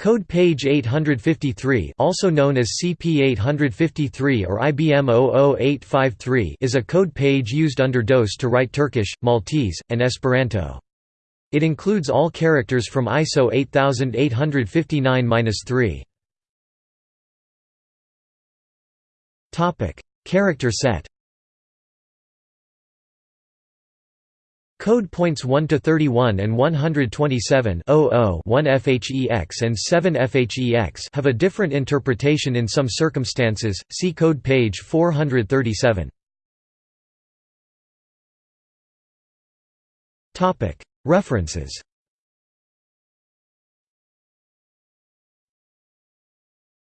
Code page 853 also known as CP853 or IBM 00853 is a code page used under DOS to write Turkish, Maltese, and Esperanto. It includes all characters from ISO 8859-3. Character set Code points 1 to 31 and 127 1 FHEX and 7 FHEX have a different interpretation in some circumstances. See code page 437. Topic: References.